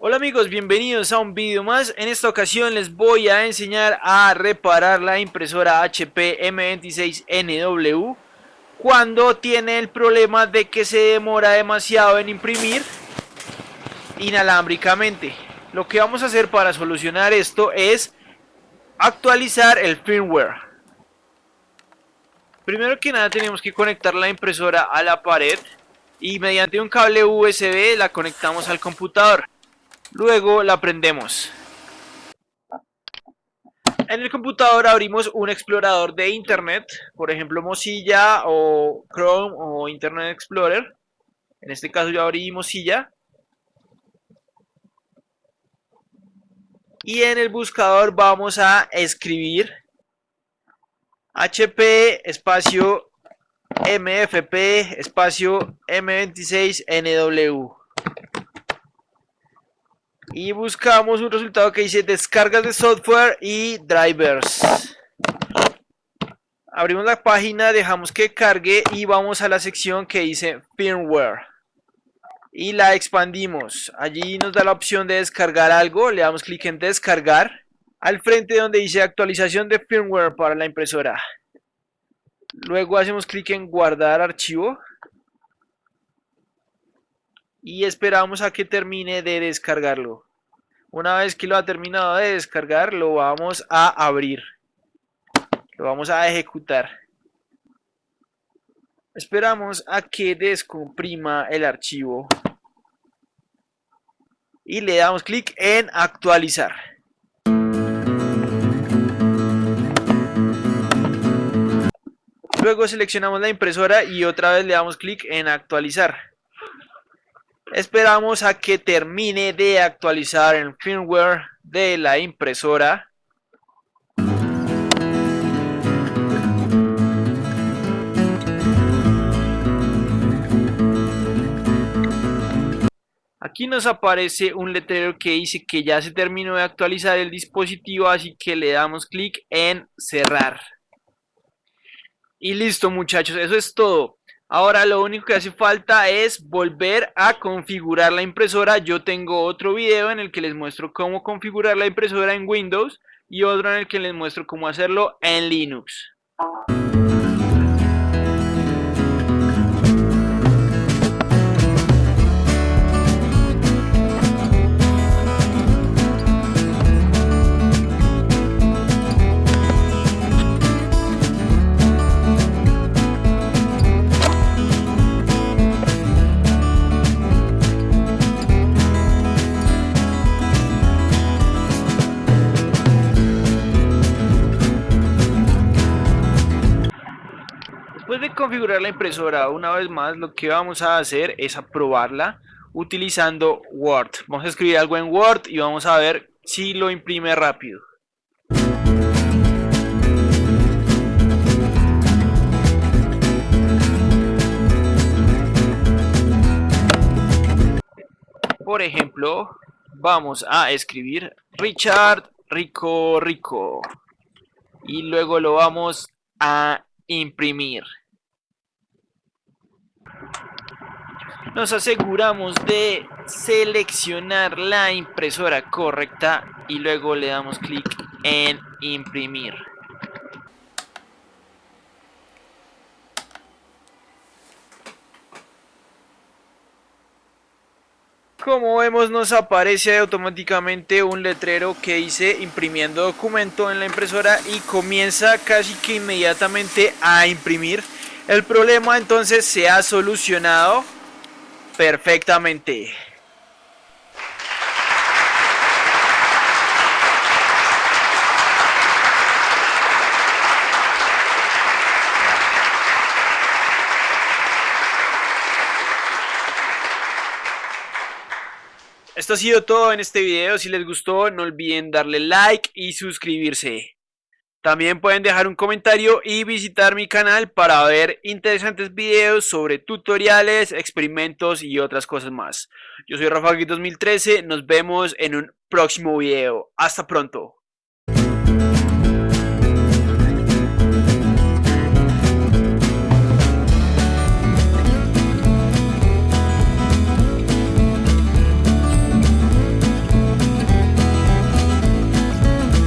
Hola amigos, bienvenidos a un vídeo más. En esta ocasión les voy a enseñar a reparar la impresora HP M26NW cuando tiene el problema de que se demora demasiado en imprimir inalámbricamente. Lo que vamos a hacer para solucionar esto es actualizar el firmware. Primero que nada tenemos que conectar la impresora a la pared y mediante un cable USB la conectamos al computador. Luego la prendemos. En el computador abrimos un explorador de internet, por ejemplo Mozilla o Chrome o Internet Explorer. En este caso yo abrí Mozilla. Y en el buscador vamos a escribir HP espacio MFP espacio M26NW y buscamos un resultado que dice descargas de software y drivers. Abrimos la página, dejamos que cargue y vamos a la sección que dice firmware. Y la expandimos. Allí nos da la opción de descargar algo, le damos clic en descargar. Al frente donde dice actualización de firmware para la impresora. Luego hacemos clic en guardar archivo y esperamos a que termine de descargarlo. Una vez que lo ha terminado de descargar, lo vamos a abrir. Lo vamos a ejecutar. Esperamos a que descomprima el archivo. Y le damos clic en actualizar. Luego seleccionamos la impresora y otra vez le damos clic en actualizar. Esperamos a que termine de actualizar el firmware de la impresora. Aquí nos aparece un letrero que dice que ya se terminó de actualizar el dispositivo, así que le damos clic en cerrar. Y listo muchachos, eso es todo. Ahora lo único que hace falta es volver a configurar la impresora. Yo tengo otro video en el que les muestro cómo configurar la impresora en Windows y otro en el que les muestro cómo hacerlo en Linux. Después de configurar la impresora una vez más, lo que vamos a hacer es aprobarla utilizando Word. Vamos a escribir algo en Word y vamos a ver si lo imprime rápido. Por ejemplo, vamos a escribir Richard Rico Rico y luego lo vamos a imprimir. Nos aseguramos de seleccionar la impresora correcta y luego le damos clic en imprimir. Como vemos nos aparece automáticamente un letrero que dice imprimiendo documento en la impresora y comienza casi que inmediatamente a imprimir. El problema entonces se ha solucionado perfectamente. Esto ha sido todo en este video, si les gustó no olviden darle like y suscribirse. También pueden dejar un comentario y visitar mi canal para ver interesantes videos sobre tutoriales, experimentos y otras cosas más. Yo soy Rafa 2013, nos vemos en un próximo video. Hasta pronto.